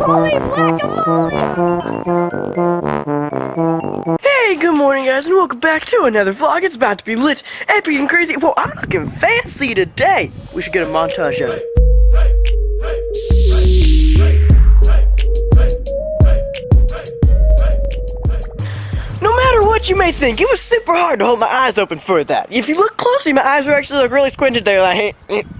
Hey, good morning, guys, and welcome back to another vlog. It's about to be lit, epic, and crazy. Well, I'm looking fancy today. We should get a montage of it. No matter what you may think, it was super hard to hold my eyes open for that. If you look closely, my eyes were actually like really squinted there, like.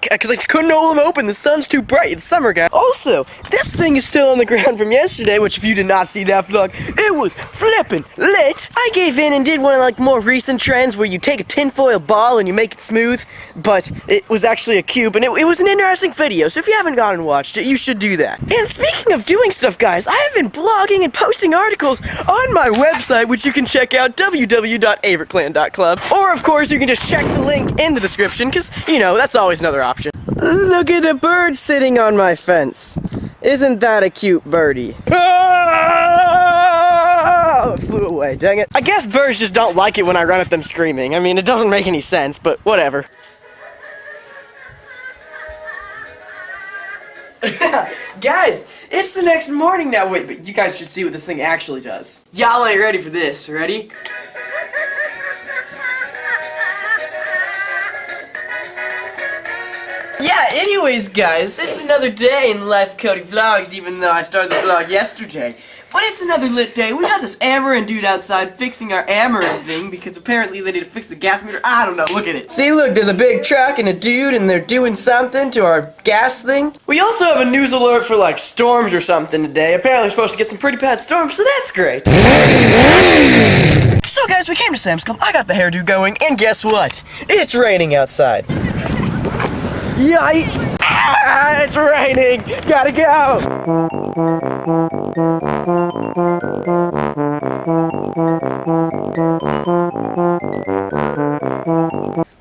Because I just couldn't hold them open. The sun's too bright. It's summer, guys. Also, this thing is still on the ground from yesterday, which if you did not see that vlog, it was flippin' lit. I gave in and did one of like more recent trends where you take a tinfoil ball and you make it smooth, but it was actually a cube, and it, it was an interesting video. So if you haven't gone and watched it, you should do that. And speaking of doing stuff, guys, I have been blogging and posting articles on my website, which you can check out www.averclan.club. Or of course, you can just check the link in the description, because you know that's always another option. Look at a bird sitting on my fence. Isn't that a cute birdie? Oh, it flew away, dang it. I guess birds just don't like it when I run at them screaming. I mean, it doesn't make any sense, but whatever. guys, it's the next morning now. Wait, but you guys should see what this thing actually does. Y'all ain't ready for this. Ready? Yeah, anyways, guys, it's another day in the life of Cody Vlogs, even though I started the vlog yesterday. But it's another lit day. We got this Ameren dude outside fixing our Ameren thing because apparently they need to fix the gas meter. I don't know, look at it. See, look, there's a big truck and a dude and they're doing something to our gas thing. We also have a news alert for like storms or something today. Apparently we're supposed to get some pretty bad storms, so that's great. So guys, we came to Sam's Club, I got the hairdo going, and guess what? It's raining outside. Yeah, ah, it's raining. Gotta go.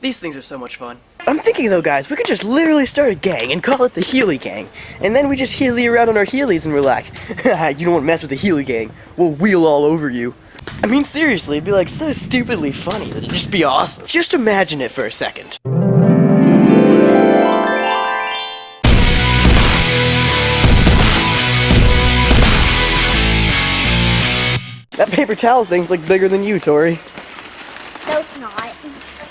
These things are so much fun. I'm thinking though, guys, we could just literally start a gang and call it the Heely Gang. And then we just Heely around on our Heelys and we're like, you don't want to mess with the Heely Gang. We'll wheel all over you. I mean, seriously, it'd be like so stupidly funny that it'd just be awesome. Just imagine it for a second. That paper towel thing's like bigger than you, Tori. No, it's not.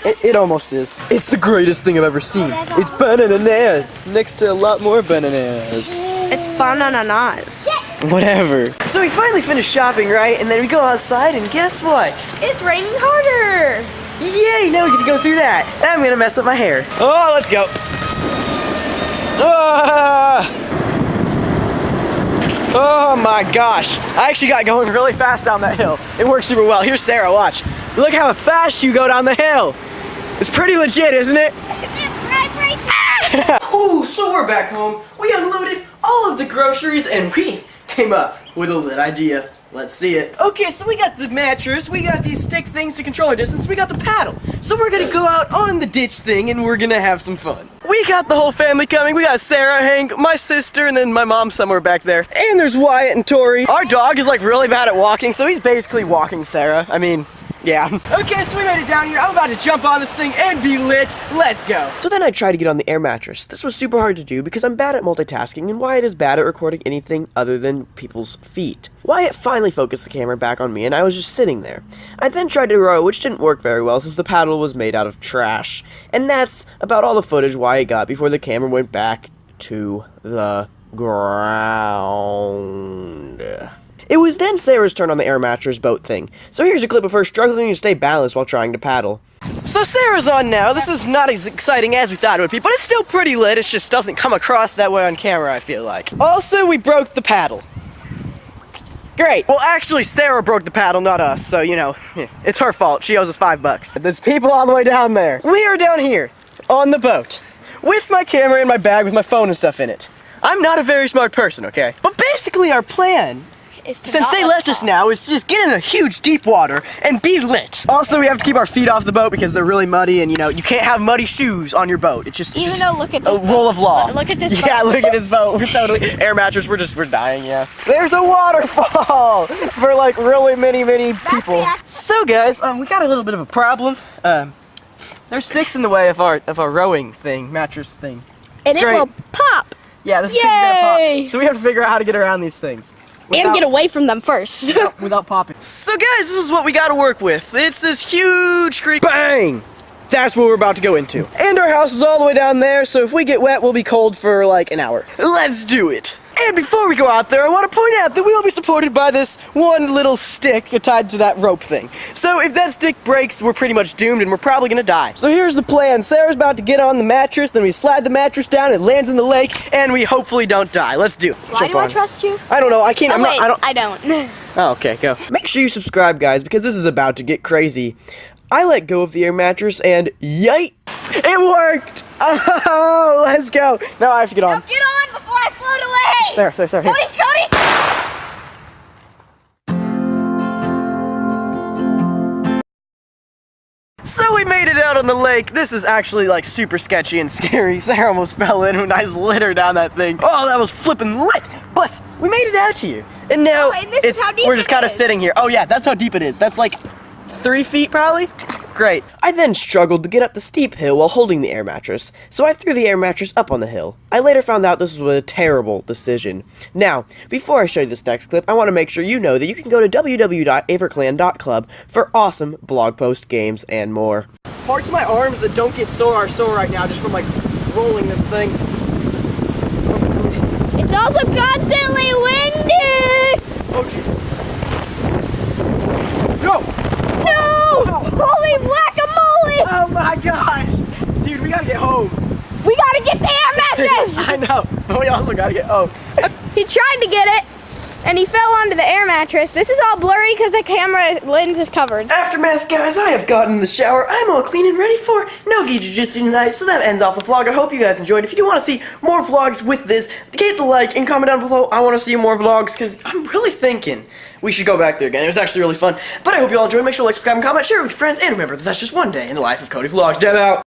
It, it almost is. It's the greatest thing I've ever seen. It's bananas next to a lot more bananas. It's bananas. Whatever. So we finally finished shopping, right? And then we go outside, and guess what? It's raining harder. Yay! Now we get to go through that. I'm gonna mess up my hair. Oh, let's go. Ah! Oh my gosh. I actually got going really fast down that hill. It worked super well. Here's Sarah, watch. Look how fast you go down the hill. It's pretty legit, isn't it? Ooh, so we're back home. We unloaded all of the groceries and we came up with a lit idea. Let's see it. Okay, so we got the mattress, we got these stick things to control our distance, we got the paddle. So we're gonna go out on the ditch thing and we're gonna have some fun. We got the whole family coming. We got Sarah, Hank, my sister, and then my mom somewhere back there. And there's Wyatt and Tori. Our dog is like really bad at walking, so he's basically walking Sarah. I mean, yeah. Okay, so we made it down here. I'm about to jump on this thing and be lit. Let's go. So then I tried to get on the air mattress. This was super hard to do because I'm bad at multitasking and Wyatt is bad at recording anything other than people's feet. Wyatt finally focused the camera back on me and I was just sitting there. I then tried to row, which didn't work very well since the paddle was made out of trash. And that's about all the footage Wyatt got before the camera went back to the ground. It was then Sarah's turn on the air mattress boat thing. So here's a clip of her struggling to stay balanced while trying to paddle. So Sarah's on now. This is not as exciting as we thought it would be, but it's still pretty lit. It just doesn't come across that way on camera, I feel like. Also, we broke the paddle. Great. Well, actually, Sarah broke the paddle, not us. So, you know, it's her fault. She owes us five bucks. There's people all the way down there. We are down here on the boat with my camera in my bag with my phone and stuff in it. I'm not a very smart person, okay? But basically, our plan To since they left us now, is to just get in the huge deep water and be lit. Also, we have to keep our feet off the boat because they're really muddy, and you know you can't have muddy shoes on your boat. It's just, it's Even just though, look at a this rule of law. Look at this boat. Yeah, boat. look at this boat. We're totally air mattress. We're just we're dying. Yeah. There's a waterfall for like really many many people. So guys, um, we got a little bit of a problem. Um, there's sticks in the way of our of our rowing thing, mattress thing. And it will pop. Yeah, this thing's gonna pop. So we have to figure out how to get around these things. And get away from them first. without, without popping. So guys, this is what we got to work with. It's this huge creek. Bang! That's what we're about to go into. And our house is all the way down there, so if we get wet, we'll be cold for like an hour. Let's do it. And before we go out there, I want to point out that we will be supported by this one little stick tied to that rope thing. So if that stick breaks, we're pretty much doomed and we're probably gonna die. So here's the plan. Sarah's about to get on the mattress, then we slide the mattress down, it lands in the lake, and we hopefully don't die. Let's do it. Why Jump do I trust you? I don't know. I can't. Oh, I'm wait, not. I don't. I don't. Oh, okay, go. Make sure you subscribe, guys, because this is about to get crazy. I let go of the air mattress and yite! It worked! Oh, let's go! Now I have to get on. Get on before I float away! Sarah, Sarah, Sarah, here. Cody, Cody! So we made it out on the lake. This is actually like super sketchy and scary. Sarah almost fell in when I slid her down that thing. Oh, that was flipping lit! But we made it out here. And now Oh, and this is it's how deep we're just kind of sitting here. Oh yeah, that's how deep it is. That's like three feet probably. Great. I then struggled to get up the steep hill while holding the air mattress, so I threw the air mattress up on the hill. I later found out this was a terrible decision. Now, before I show you this next clip, I want to make sure you know that you can go to www.averclan.club for awesome blog post games and more. Parts of my arms that don't get sore are sore right now just from like rolling this thing. It's also constantly windy! Oh jeez. Go! No! Holy whack-a-mole! Oh my gosh! Dude, we gotta get home. We gotta get the air mattress! I know, but we also gotta get home. he tried to get it, and he fell onto the air mattress. This is all blurry because the camera lens is covered. Aftermath, guys, I have gotten in the shower. I'm all clean and ready for no-gi jiu-jitsu tonight, so that ends off the vlog. I hope you guys enjoyed. If you do want to see more vlogs with this, hit the like and comment down below. I want to see more vlogs, because I'm really thinking we should go back there again. It was actually really fun. But I hope you all enjoyed. Make sure to like, subscribe, and comment, share it with your friends, and remember that that's just one day in the life of Cody Vlogs. Deb out.